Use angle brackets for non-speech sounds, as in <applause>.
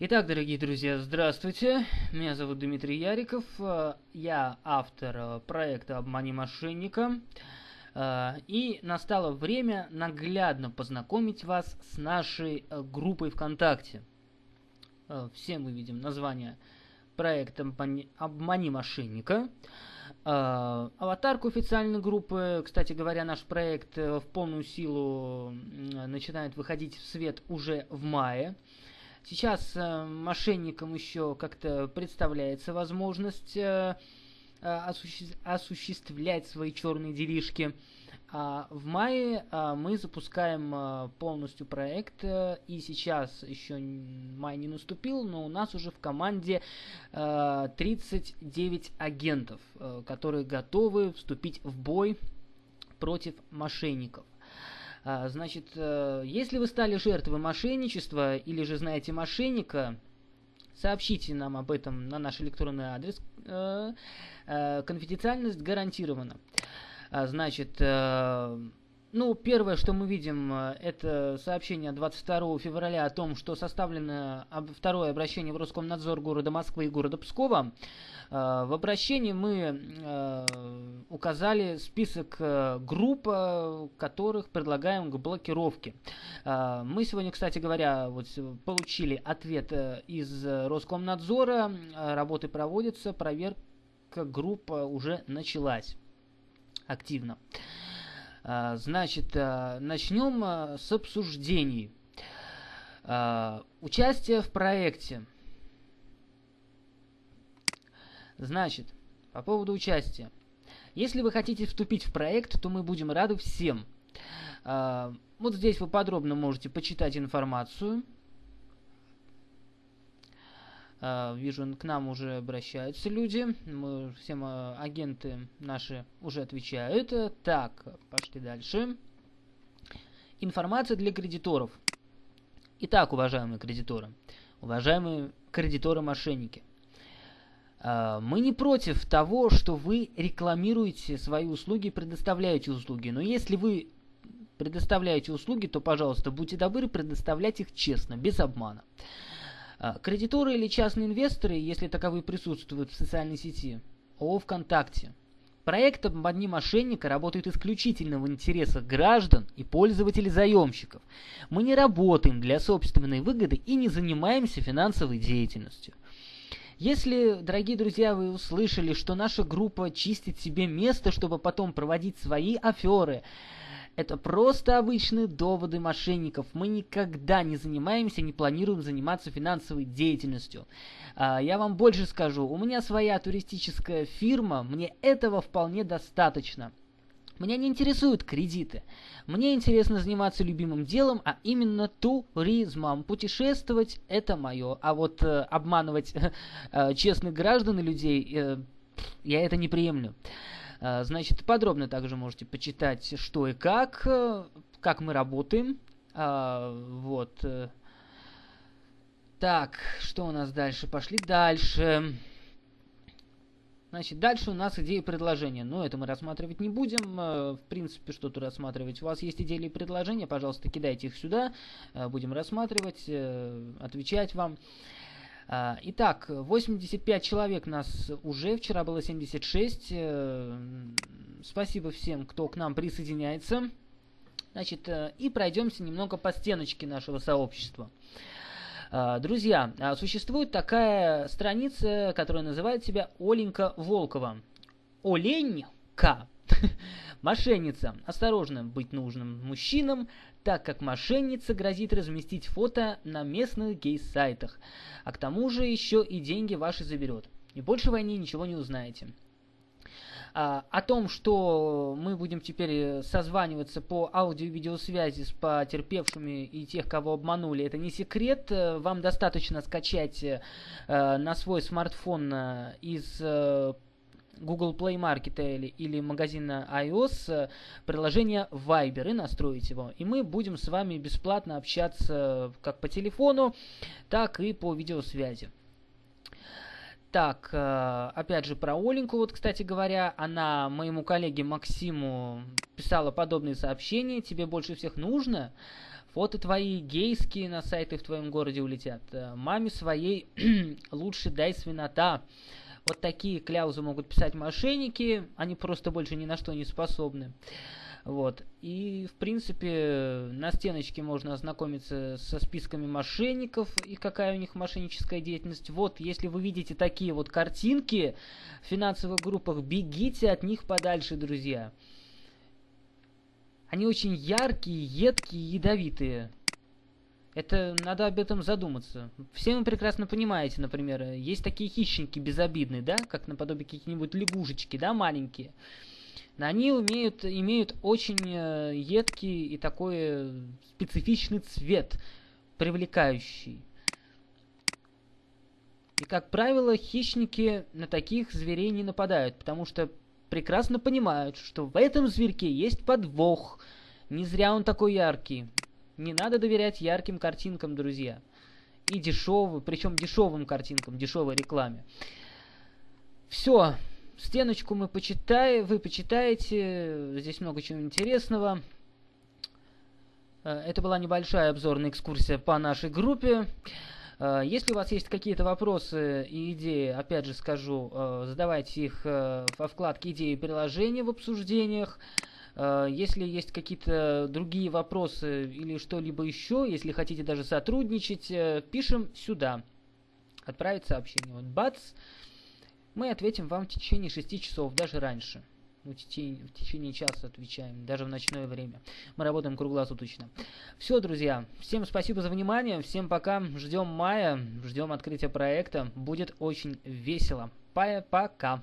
Итак, дорогие друзья, здравствуйте. Меня зовут Дмитрий Яриков. Э, я автор э, проекта «Обмани мошенника». Э, и настало время наглядно познакомить вас с нашей группой ВКонтакте. Все мы видим название проекта «Обмани мошенника». Аватарку официальной группы, кстати говоря, наш проект в полную силу начинает выходить в свет уже в мае. Сейчас э, мошенникам еще как-то представляется возможность э, э осуществ осуществлять свои черные делишки. А в мае а, мы запускаем а, полностью проект, а, и сейчас еще май не наступил, но у нас уже в команде а, 39 агентов, а, которые готовы вступить в бой против мошенников. А, значит, э, если вы стали жертвой мошенничества или же знаете мошенника, сообщите нам об этом на наш электронный адрес. Э, э, конфиденциальность гарантирована. А, значит, ну, первое, что мы видим, это сообщение 22 февраля о том, что составлено второе обращение в Роскомнадзор города Москвы и города Пскова. Э, в обращении мы э, указали список э, групп, которых предлагаем к блокировке. Мы сегодня, кстати говоря, вот получили ответ из Роскомнадзора. Работы проводятся, проверка группа уже началась активно. Значит, начнем с обсуждений. Участие в проекте – Значит, по поводу участия. Если вы хотите вступить в проект, то мы будем рады всем. А, вот здесь вы подробно можете почитать информацию. А, вижу, к нам уже обращаются люди. Мы, всем а, агенты наши уже отвечают. Так, пошли дальше. Информация для кредиторов. Итак, уважаемые кредиторы, уважаемые кредиторы-мошенники, а, мы не против того, что вы рекламируете свои услуги, предоставляете услуги. Но если вы предоставляете услуги, то, пожалуйста, будьте добры предоставлять их честно, без обмана. А, кредиторы или частные инвесторы, если таковые присутствуют в социальной сети, ООО ВКонтакте, Проект «Обмани мошенника» работает исключительно в интересах граждан и пользователей заемщиков. Мы не работаем для собственной выгоды и не занимаемся финансовой деятельностью. Если, дорогие друзья, вы услышали, что наша группа чистит себе место, чтобы потом проводить свои аферы, это просто обычные доводы мошенников. Мы никогда не занимаемся, не планируем заниматься финансовой деятельностью. А, я вам больше скажу. У меня своя туристическая фирма, мне этого вполне достаточно. Меня не интересуют кредиты. Мне интересно заниматься любимым делом, а именно туризмом. Путешествовать – это мое. А вот э, обманывать <laughs> э, честных граждан и людей, э, я это не приемлю. Э, значит, подробно также можете почитать, что и как, э, как мы работаем. Э, вот. Э. Так, что у нас дальше? Пошли дальше. Значит, дальше у нас идеи и предложения. Но это мы рассматривать не будем. Э, в принципе, что тут рассматривать? У вас есть идеи или предложения, пожалуйста, кидайте их сюда. Будем рассматривать, отвечать вам. Итак, 85 человек нас уже, вчера было 76. Спасибо всем, кто к нам присоединяется. Значит, и пройдемся немного по стеночке нашего сообщества. А, друзья, а, существует такая страница, которая называет себя Оленька Волкова. Оленька. <laughs> Мошенница. Осторожно быть нужным мужчинам, так как мошенница грозит разместить фото на местных гей-сайтах. А к тому же еще и деньги ваши заберет. И больше войны ничего не узнаете. А, о том, что мы будем теперь э, созваниваться по аудио-видеосвязи с потерпевшими и тех, кого обманули, это не секрет. Э, вам достаточно скачать э, на свой смартфон из Google Play Market или, или магазина iOS приложение Viber и настроить его. И мы будем с вами бесплатно общаться как по телефону, так и по видеосвязи. Так, э, опять же про Оленьку, вот, кстати говоря, она моему коллеге Максиму писала подобные сообщения. Тебе больше всех нужно? фото твои гейские на сайты в твоем городе улетят. Э, маме своей <clears throat> лучше дай свинота. Вот такие кляузы могут писать мошенники, они просто больше ни на что не способны. Вот. И, в принципе, на стеночке можно ознакомиться со списками мошенников и какая у них мошенническая деятельность. Вот, если вы видите такие вот картинки в финансовых группах, бегите от них подальше, друзья. Они очень яркие, едкие, ядовитые. Это надо об этом задуматься. Все вы прекрасно понимаете, например, есть такие хищники безобидные, да, как наподобие какие-нибудь лягушечки, да, маленькие. Они умеют, имеют очень э, едкий и такой специфичный цвет, привлекающий. И, как правило, хищники на таких зверей не нападают, потому что прекрасно понимают, что в этом зверьке есть подвох. Не зря он такой яркий. Не надо доверять ярким картинкам, друзья. И дешевым, причем дешевым картинкам, дешевой рекламе. Все, Стеночку мы почитаем, вы почитаете, здесь много чего интересного. Э, это была небольшая обзорная экскурсия по нашей группе. Э, если у вас есть какие-то вопросы и идеи, опять же скажу, э, задавайте их во вкладке «Идеи и приложения» в обсуждениях. Если есть какие-то другие вопросы или что-либо еще, если хотите даже сотрудничать, пишем сюда. Отправить сообщение. Вот бац, мы ответим вам в течение 6 часов, даже раньше. В течение, в течение часа отвечаем, даже в ночное время. Мы работаем круглосуточно. Все, друзья, всем спасибо за внимание, всем пока, ждем мая, ждем открытия проекта, будет очень весело. Пока.